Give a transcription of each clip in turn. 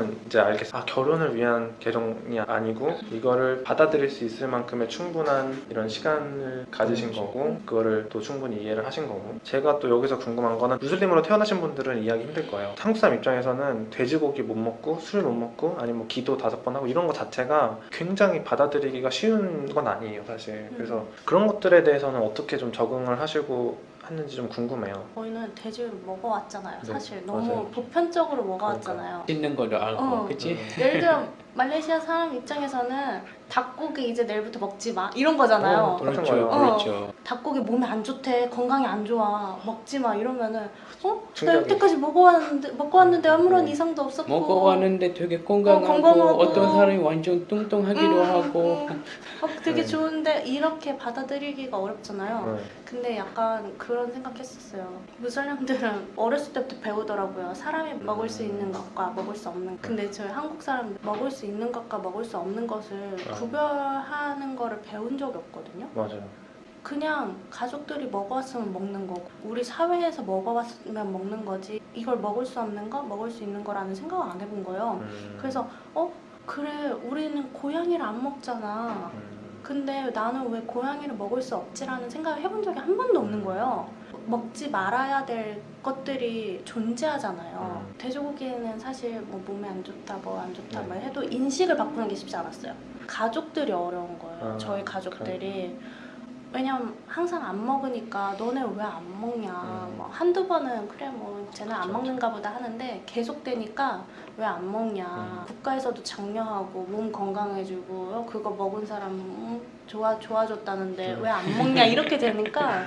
그러면 이제 알겠어. 아 결혼을 위한 계정이 아니고 이거를 받아들일 수 있을 만큼의 충분한 이런 시간을 가지신 그렇죠. 거고 그거를 또 충분히 이해를 하신 거고 제가 또 여기서 궁금한 거는 무슬림으로 태어나신 분들은 이해하기 힘들 거예요. 한국 사람 입장에서는 돼지고기 못 먹고 술 못 먹고 아니면 뭐 기도 다섯 번 하고 이런 거 자체가 굉장히 받아들이기가 쉬운 건 아니에요 사실. 그래서 그런 것들에 대해서는 어떻게 좀 적응을 하시고 했는지 좀 궁금해요. 저희는 돼지를 먹어왔잖아요. 네, 사실 너무 맞아요. 보편적으로 먹어왔잖아요. 씻는 거를 알고 어. 그치? 예를 들어 말레이시아 사람 입장에서는 닭고기 이제 내일부터 먹지 마 이런 거잖아요. 어, 그렇죠 거예요. 그렇죠 닭고기 몸에 안 좋대, 건강에 안 좋아, 먹지 마 이러면은 어? 나. 여태까지 먹어왔는데 먹고 왔는데 아무런 음. 이상도 없었고 먹어왔는데 되게 건강하고, 건강하고. 어 떤 사람이 완전 뚱뚱하기도 음, 하고 음. 어, 되게 네. 좋은데 이렇게 받아들이기가 어렵잖아요. 네. 근데 약간 그런 생각했었어요. 무슬림들은 어렸을 때부터 배우더라고요. 사람이 먹을 수 있는 것과 먹을 수 없는 것. 근데 저희 한국 사람들 먹을 수 있는 것과 먹을 수 없는 것을 아. 구별하는 거를 배운 적이 없거든요. 맞아요. 그냥 가족들이 먹어왔으면 먹는 거고 우리 사회에서 먹어왔으면 먹는 거지 이걸 먹을 수 없는 거 먹을 수 있는 거라는 생각을 안 해본 거예요. 음. 그래서 어 그래 우리는 고양이를 안 먹잖아. 음. 근데 나는 왜 고양이를 먹을 수 없지라는 생각을 해본 적이 한 번도 없는 거예요. 먹지 말아야 될 것들이 존재하잖아요. 음. 돼지고기는 사실 뭐 몸에 안 좋다, 뭐 안 좋다 네. 뭐 해도 인식을 바꾸는 게 쉽지 않았어요. 가족들이 어려운 거예요. 아, 저희 가족들이. 왜냐면 항상 안 먹으니까 너네 왜 안 먹냐 음. 뭐 한두 번은 그래 뭐 쟤는 안 그쵸, 먹는가 보다 하는데 계속 되니까 왜 안 먹냐 음. 국가에서도 장려하고 몸 건강해지고 어, 그거 먹은 사람 음, 좋아 좋아졌다는데 음. 왜안 먹냐 이렇게 되니까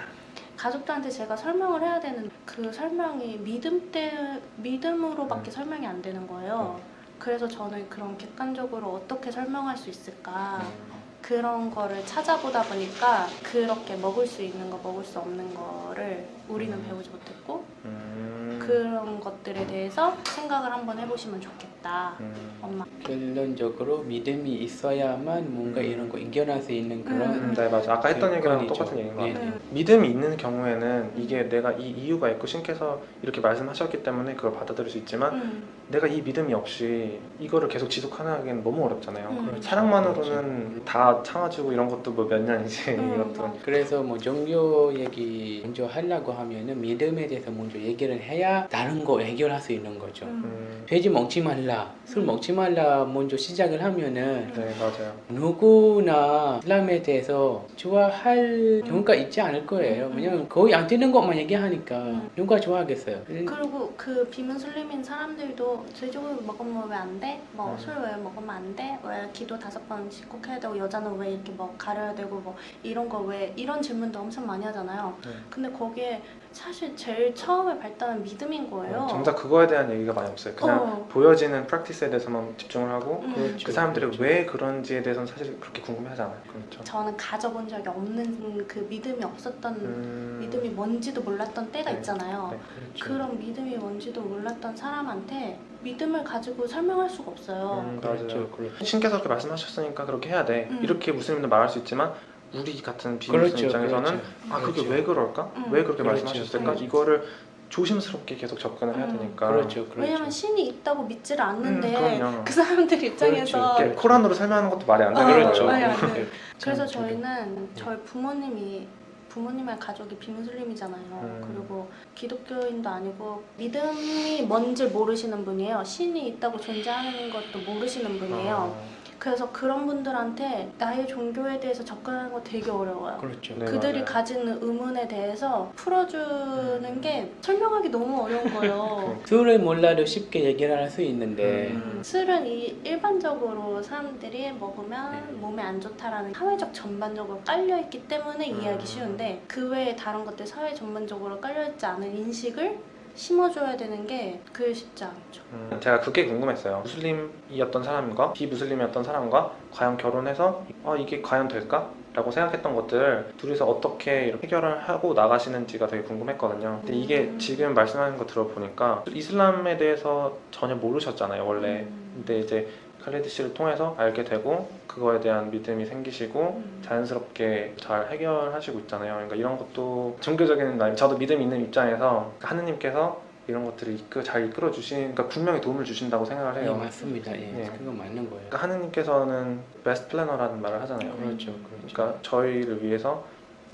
가족들한테 제가 설명을 해야 되는 그 설명이 믿음 때 믿음으로밖에 음. 설명이 안 되는 거예요. 그래서 저는 그런 객관적으로 어떻게 설명할 수 있을까 음. 그런 거를 찾아보다 보니까 그렇게 먹을 수 있는 거 먹을 수 없는 거를 우리는 음. 배우지 못했고 음. 그런 것들에 대해서 생각을 한번 해보시면 좋겠다 음. 엄마 결론적으로 믿음이 있어야만 뭔가 이런 거 이겨낼 수 있는 그런 음, 네 맞아. 아까 했던 얘기랑. 똑같은 얘기인 것 네, 같아요. 네. 믿음이 있는 경우에는 이게 내가 이 이유가 있고 신께서 이렇게 말씀하셨기 때문에 그걸 받아들일 수 있지만 음, 내가 이 믿음이 없이 이거를 계속 지속하기는 너무 어렵잖아요. 음. 그렇죠. 사랑만으로는 다 참아주고 이런 것도 뭐 몇 년이지 음, 이것도. 그래서 뭐 종교 얘기 먼저 하려고 하면은 믿음에 대해서 먼저 얘기를 해야 다른 거 해결할 수 있는 거죠. 음. 음, 돼지 먹지 말라, 술 음. 먹지 말라 먼저 시작을 하면은 네 맞아요. 누구나 이슬람에 대해서 좋아할 경우가 있지 않을 거예요. 음. 왜냐면 거의 안 되는 것만 얘기하니까 음. 누가 좋아하겠어요. 그리고 그 비문슬림인 사람들도 돼지고기 먹으면 왜 안 돼? 뭐 음. 술왜 먹으면 안 돼? 왜 기도 다섯 번씩 꼭 해야 되고 여자는 왜 이렇게 뭐 가려야 되고 뭐 이런 거 왜 이런 질문도 엄청 많이 하잖아요. 네. 근데 거기에 사실 제일 처음에 발달한 믿음인 거예요. 정작 그거에 대한 얘기가 많이 없어요. 그냥 어. 보여지는 프랙티스에 대해서만 집중을 하고 음. 그렇죠. 그 사람들이 왜 그런지에 대해서는 사실 그렇게 궁금해하지 않아요. 그렇죠. 저는 가져본 적이 없는 그 믿음이 없었던 음, 믿음이 뭔지도 몰랐던 때가 네. 있잖아요. 네. 그렇죠. 그런 믿음이 뭔지도 몰랐던 사람한테 믿음을 가지고 설명할 수가 없어요. 음, 그렇죠. 맞아요. 그렇죠. 신께서 그렇게 말씀하셨으니까 그렇게 해야 돼. 음. 이렇게 무슬림들 말할 수 있지만 우리 같은 비무슬림 그렇죠. 입장에서는 그렇죠. 아 그게 그렇죠. 왜 그럴까? 음. 왜 그렇게 그렇죠. 말씀하셨을까? 음. 이거를 조심스럽게 계속 접근을 해야 음. 되니까. 그렇죠. 그렇죠. 왜냐면 신이 있다고 믿지를 않는데 음. 그 사람들 입장에서 이렇게 코란으로 설명하는 것도 말이 안 어, 되는 그렇죠. 거예요. 네. 그래서 참 저희는 저희 부모님이 부모님의 가족이 비무슬림이잖아요. 음. 그리고 기독교인도 아니고 믿음이 뭔지 모르시는 분이에요. 신이 있다고 존재하는 것도 모르시는 분이에요. 어, 그래서 그런 분들한테 나의 종교에 대해서 접근하는 거 되게 어려워요. 그렇죠. 네, 그들이 맞아요. 가진 의문에 대해서 풀어주는 음. 게 설명하기 너무 어려운 거예요. 술을 몰라도 쉽게 얘기를 할 수 있는데 음. 술은 이 일반적으로 사람들이 먹으면 네. 몸에 안 좋다라는 사회적 전반적으로 깔려 있기 때문에 음. 이해하기 쉬운데 그 외에 다른 것들 사회 전반적으로 깔려 있지 않은 인식을 심어줘야 되는 게 그게 쉽지 않죠. 음, 제가 그게 궁금했어요. 무슬림이었던 사람과 비무슬림이었던 사람과 과연 결혼해서 아 이게 과연 될까? 라고 생각했던 것들 둘이서 어떻게 해결을 하고 나가시는지가 되게 궁금했거든요. 근데 이게 음. 지금 말씀하는 거 들어보니까 이슬람에 대해서 전혀 모르셨잖아요, 원래. 음. 근데 이제 칼리드 씨를 통해서 알게 되고 그거에 대한 믿음이 생기시고 음. 자연스럽게 잘 해결하시고 있잖아요. 그러니까 이런 것도 종교적인 말, 저도 믿음 있는 입장에서 하느님께서 이런 것들을 이끌, 잘 이끌어 주시니까 분명히 도움을 주신다고 생각을 예, 해요. 맞습니다. 예, 네. 그거 맞는 거예요. 그러니까 하느님께서는 베스트 플래너라는 말을 하잖아요. 그렇죠, 그렇죠. 그러니까 저희를 위해서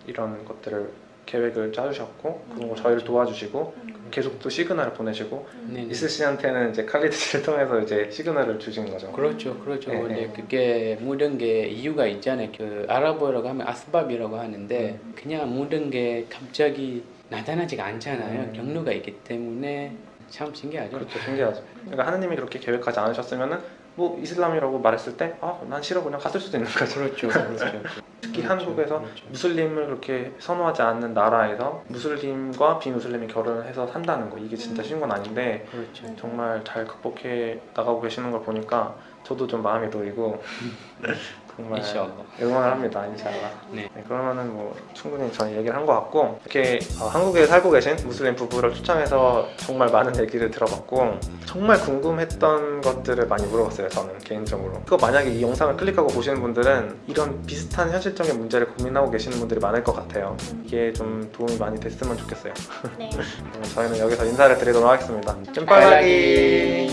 이런 것들을 계획을 짜주셨고 그리고 음. 저희를 도와주시고 음. 계속 또 시그널을 보내시고 음. 네, 네. 이슬 씨한테는 이제 칼리드를 통해서 이제 시그널을 주신 거죠. 그렇죠, 그렇죠. 네, 네. 그게 모든 게 이유가 있잖아요. 그 아랍어라고 하면 아스밥이라고 하는데 음. 그냥 모든 게 갑자기 나타나지가 않잖아요. 음. 경로가 있기 때문에 참 신기하죠. 그렇죠, 신기하죠. 그러니까 하느님이 그렇게 계획하지 않으셨으면은 뭐 이슬람이라고 말했을 때, 아, 난 싫어 그냥 갔을 수도 있는 거죠. 그렇죠, 그렇죠. 특히 그렇죠, 한국에서 그렇죠. 무슬림을 그렇게 선호하지 않는 나라에서 무슬림과 비무슬림이 결혼을 해서 산다는 거 이게 진짜 음. 쉬운 건 아닌데 그렇죠. 정말 잘 극복해 나가고 계시는 걸 보니까 저도 좀 마음이 놓이고 정말 인샬라. 응원을 합니다 인샬라. 네. 네, 그러면은 뭐 충분히 저희 얘기를 한 것 같고 이렇게 어, 한국에 살고 계신 무슬림 부부를 초청해서 정말 많은 얘기를 들어봤고 정말 궁금했던 것들을 많이 물어봤어요 저는 개인적으로. 그거 만약에 이 영상을 클릭하고 보시는 분들은 이런 비슷한 현실적인 문제를 고민하고 계시는 분들이 많을 것 같아요. 이게 좀 도움이 많이 됐으면 좋겠어요. 네. 저희는 여기서 인사를 드리도록 하겠습니다. 좀 찐빨라기